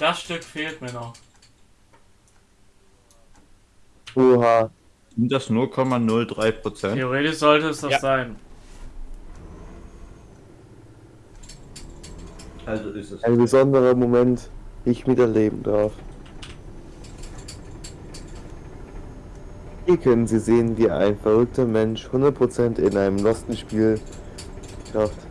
Das Stück fehlt mir noch. Oha. Sind das 0,03 Prozent? Theoretisch sollte es das Ja. sein. Also ist es. Ein besonderer Moment, den ich miterleben darf. Hier können Sie sehen, wie ein verrückter Mensch 100% in einem losten Spiel schafft.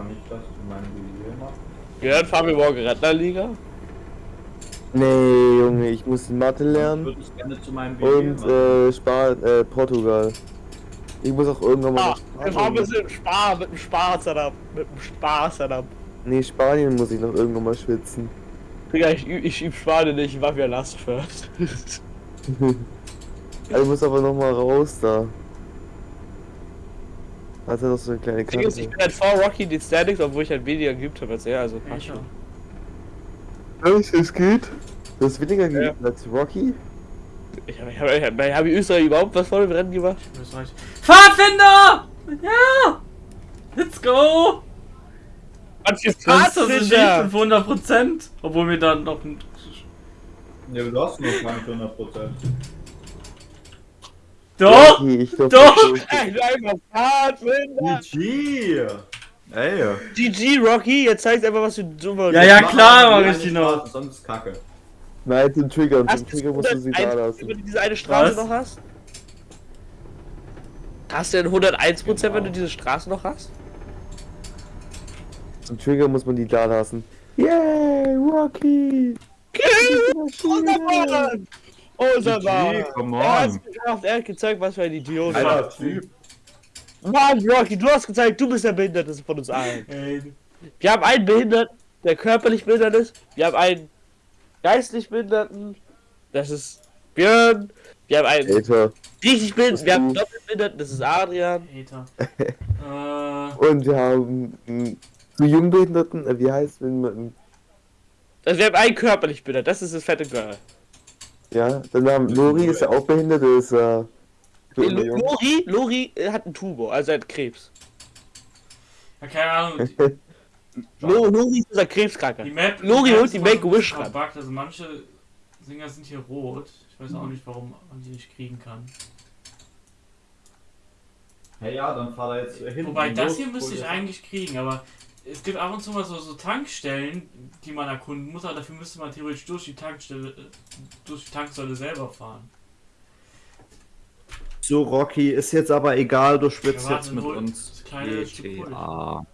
Kann ich das zu meinem Video machen? Gehört Fabio morgen Rentnerliga? Nee, Junge, ich muss Mathe Ich lernen würde es gerne zu meinem Video und äh, Span äh, Portugal. Ich muss auch irgendwann mal Ah, fahren Spanien. ein bisschen Spar, mit dem Spar-Setup. Mit dem Spar-Setup. Nee, Spanien muss ich noch irgendwann mal schwitzen. Digga, ich, ich üb Spanien nicht, ich war wieder Last first. Also ich muss aber noch mal raus da. Hat er noch so eine kleine ist, ich Karte. bin halt vor Rocky in den Standings, obwohl ich halt weniger geübt habe als er, also passt schon. Was, es geht? Du hast weniger Ja. geübt als Rocky? Ich habe ich hab, ich hab, hab ich Österreich überhaupt was vor dem Rennen gemacht? Österreich. Pfadfinder! Ja! Let's go! Was für Das ist nicht Pfadfinder? 500 Prozent. Obwohl wir dann noch ein. Ja, du hast noch keine 100 Prozent. Doch! Rocky, ich glaub, Doch! ist- Echt einfach Pfadfinder! GG! Ey! GG, Rocky, jetzt zeigst einfach, was du so Ja, ja, klar, mach ich die noch. Sonst ist Kacke. Nein, den Trigger den Trigger musst du sie da wenn lassen. du diese eine Straße Was? noch hast? Hast du denn 101%, wenn Genau. du diese Straße noch hast? Zum Trigger muss man die da lassen. Yay, Rocky! Unser Mann! Unser Mann! come Er on! geschafft, er hat gezeigt, was für ein Idiot er ist. Typ! Mann, Rocky, du hast gezeigt, du bist der Behinderte von uns allen. Ey, Wir haben einen Behinderten, der körperlich behindert ist. Wir haben einen geistlich Behinderten. Das ist Björn. Wir haben einen Alter. richtig Behinderten. Wir haben doppelt Behinderten. Das ist Adrian. Äh, Und wir haben einen zu Jungbehinderten, äh, wie heißt wenn man. Also wir haben einen körperlich behindert. Das ist das fette Girl. Ja, dann haben Lori ist ja auch behindert, der ist äh, Nee. Lori, Lori äh, hat einen Tumor, also er hat Krebs. ja, keine Ahnung. Lori ist unser Krebskranker. die Map. Lori holt die bisschen ran. Also manche Singer sind hier rot. Ich weiß auch nicht, warum man die nicht kriegen kann. Hey ja, dann fahr da jetzt hin. Wobei das hier müsste ich eigentlich kriegen, aber es gibt ab und zu mal so, so Tankstellen, die man erkunden muss, aber dafür müsste man theoretisch durch die Tankstelle, äh, durch die Tanksäule selber fahren. So, Rocky, ist jetzt aber egal, du schwitzt jetzt mit uns. GTA.